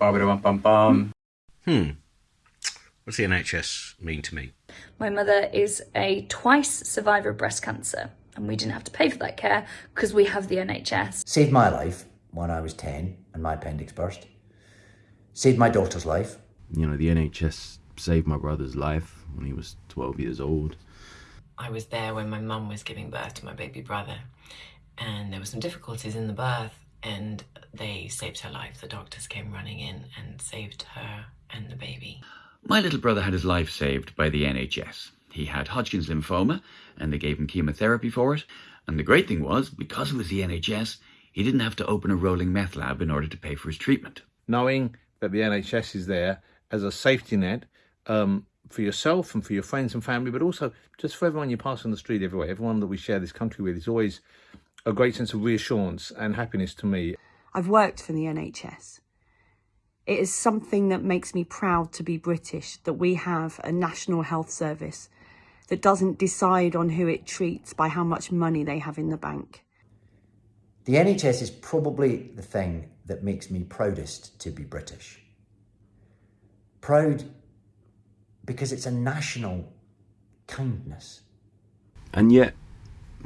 Ba-ba-da-bum-bum-bum. Hmm. What's the NHS mean to me? My mother is a twice survivor of breast cancer, and we didn't have to pay for that care because we have the NHS. Saved my life when I was 10 and my appendix burst. Saved my daughter's life. You know, the NHS saved my brother's life when he was 12 years old. I was there when my mum was giving birth to my baby brother, and there were some difficulties in the birth, and they saved her life. The doctors came running in and saved her and the baby. My little brother had his life saved by the NHS. He had Hodgkin's lymphoma, and they gave him chemotherapy for it. And the great thing was, because it was the NHS, he didn't have to open a rolling meth lab in order to pay for his treatment. Knowing that the NHS is there as a safety net um, for yourself and for your friends and family, but also just for everyone you pass on the street everywhere, everyone that we share this country with, is always a great sense of reassurance and happiness to me. I've worked for the NHS. It is something that makes me proud to be British, that we have a national health service that doesn't decide on who it treats by how much money they have in the bank. The NHS is probably the thing that makes me proudest to be British. Proud because it's a national kindness. And yet,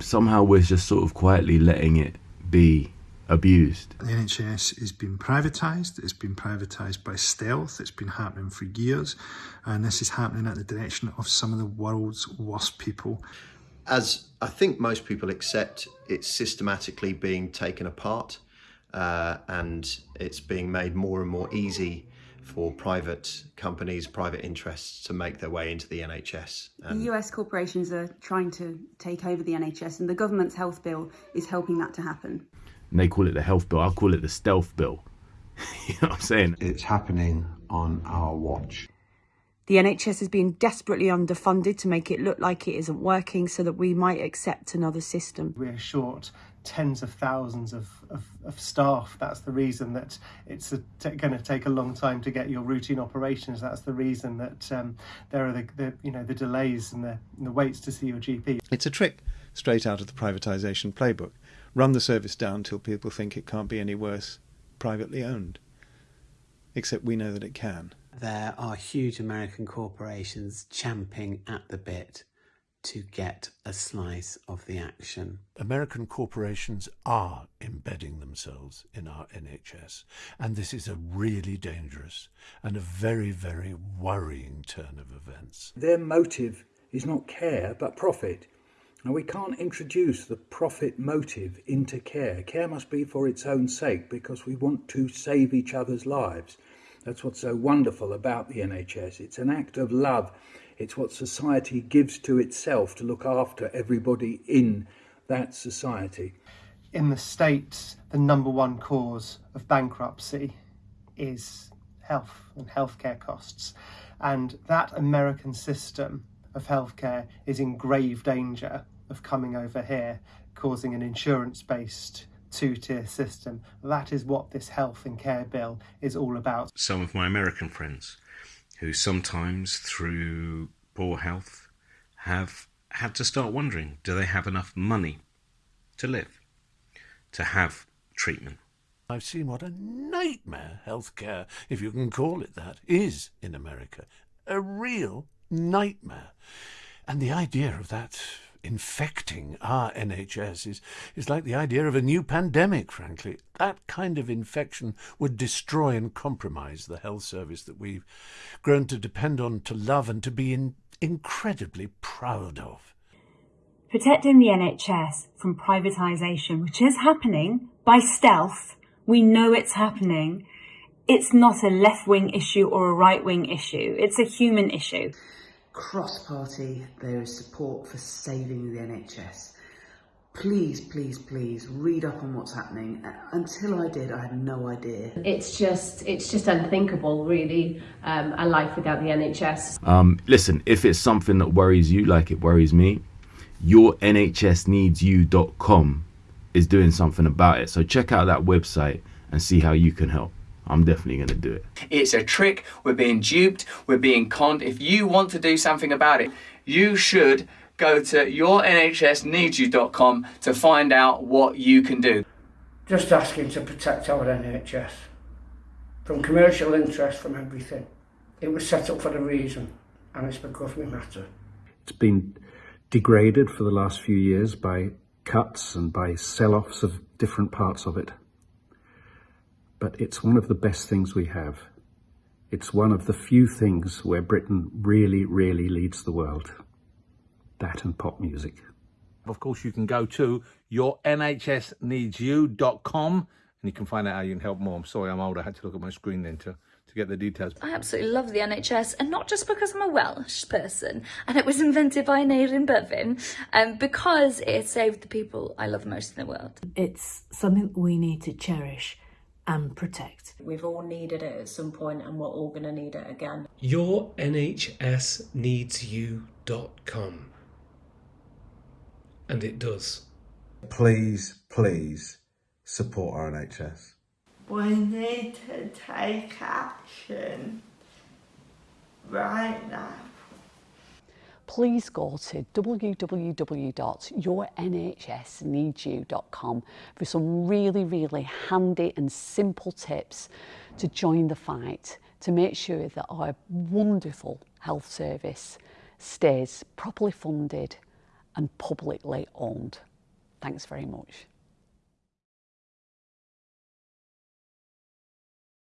somehow we're just sort of quietly letting it be abused. The NHS has been privatised, it's been privatised by stealth, it's been happening for years, and this is happening at the direction of some of the world's worst people. As I think most people accept, it's systematically being taken apart uh, and it's being made more and more easy for private companies, private interests to make their way into the NHS. And the US corporations are trying to take over the NHS and the government's health bill is helping that to happen. And they call it the health bill, I'll call it the stealth bill. you know what I'm saying? It's happening on our watch. The NHS is being desperately underfunded to make it look like it isn't working so that we might accept another system. We're short tens of thousands of, of, of staff. That's the reason that it's going to take a long time to get your routine operations. That's the reason that um, there are the, the, you know the delays and the, and the waits to see your GP. It's a trick straight out of the privatisation playbook. Run the service down till people think it can't be any worse privately owned. Except we know that it can. There are huge American corporations champing at the bit to get a slice of the action. American corporations are embedding themselves in our NHS, and this is a really dangerous and a very, very worrying turn of events. Their motive is not care but profit. And we can't introduce the profit motive into care. Care must be for its own sake because we want to save each other's lives. That's what's so wonderful about the NHS. It's an act of love it's what society gives to itself to look after everybody in that society. In the States, the number one cause of bankruptcy is health and healthcare costs. And that American system of healthcare is in grave danger of coming over here, causing an insurance-based two-tier system. That is what this health and care bill is all about. Some of my American friends who sometimes, through poor health, have had to start wondering do they have enough money to live, to have treatment? I've seen what a nightmare healthcare, if you can call it that, is in America. A real nightmare. And the idea of that infecting our NHS is, is like the idea of a new pandemic, frankly. That kind of infection would destroy and compromise the health service that we've grown to depend on, to love, and to be in, incredibly proud of. Protecting the NHS from privatisation, which is happening by stealth, we know it's happening. It's not a left wing issue or a right wing issue, it's a human issue cross-party there is support for saving the NHS. Please, please, please read up on what's happening. Until I did, I had no idea. It's just, it's just unthinkable, really, um, a life without the NHS. Um, listen, if it's something that worries you like it worries me, yournhsneedsyou.com is doing something about it. So check out that website and see how you can help. I'm definitely going to do it. It's a trick. We're being duped. We're being conned. If you want to do something about it, you should go to yournhsneedsyou.com to find out what you can do. Just asking to protect our NHS. from commercial interest, from everything. It was set up for a reason, and it's because we matter. It's been degraded for the last few years by cuts and by sell-offs of different parts of it. But it's one of the best things we have. It's one of the few things where Britain really, really leads the world. That and pop music. Of course, you can go to yournhsneedsyou.com and you can find out how you can help more. I'm sorry, I'm old. I had to look at my screen then to, to get the details. I absolutely love the NHS, and not just because I'm a Welsh person and it was invented by Aneurin Bevan, um, because it saved the people I love most in the world. It's something we need to cherish and protect. We've all needed it at some point and we're all going to need it again. yournhsneedsyou.com. And it does. Please, please support our NHS. We need to take action right now. Please go to www.yournhsneedsyou.com for some really, really handy and simple tips to join the fight to make sure that our wonderful health service stays properly funded and publicly owned. Thanks very much.